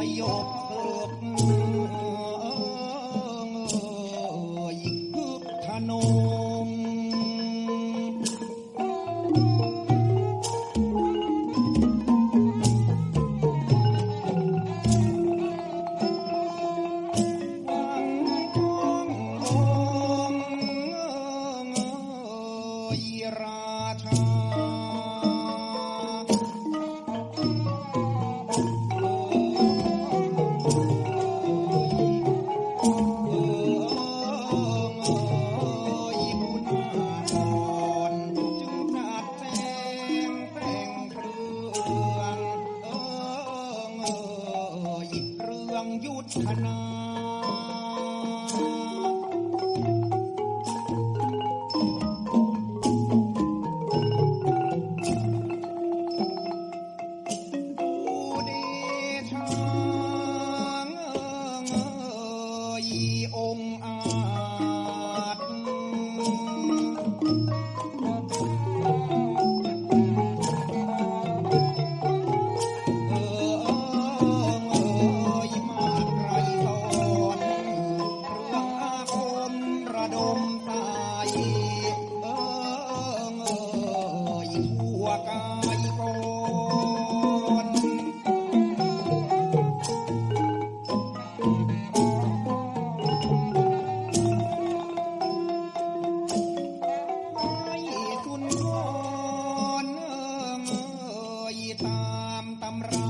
哎呦！ តាមតម្រា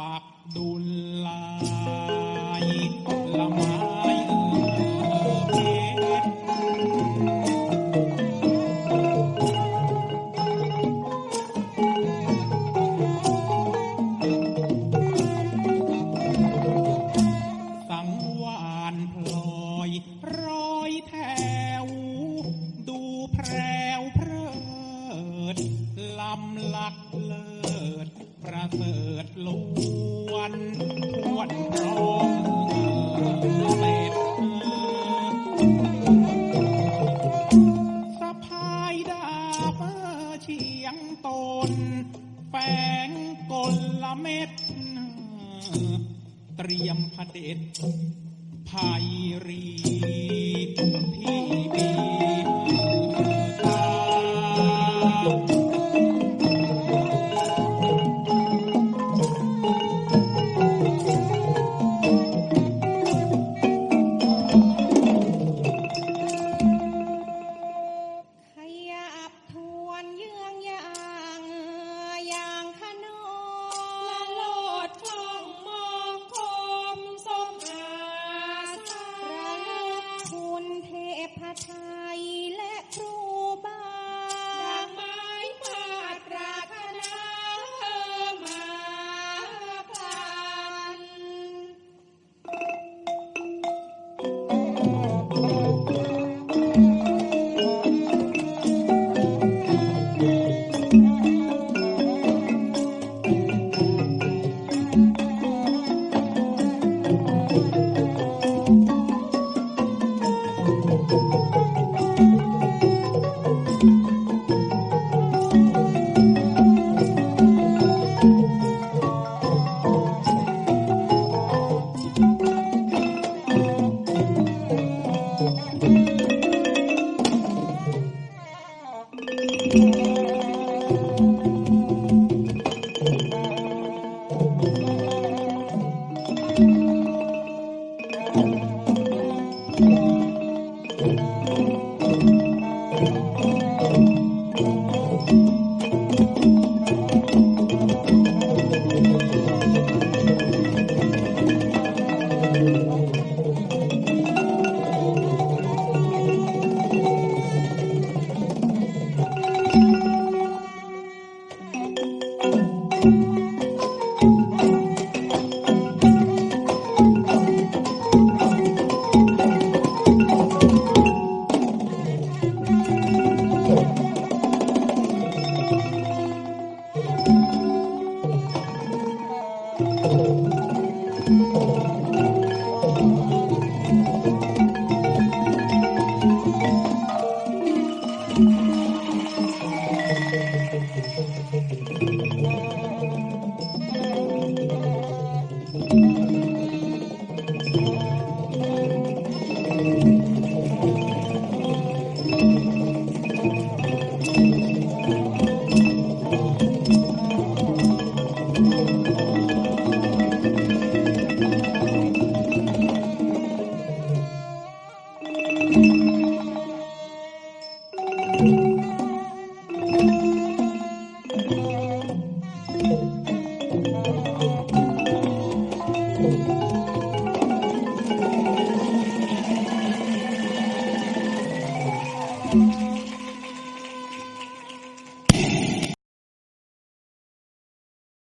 ปักดุลลา it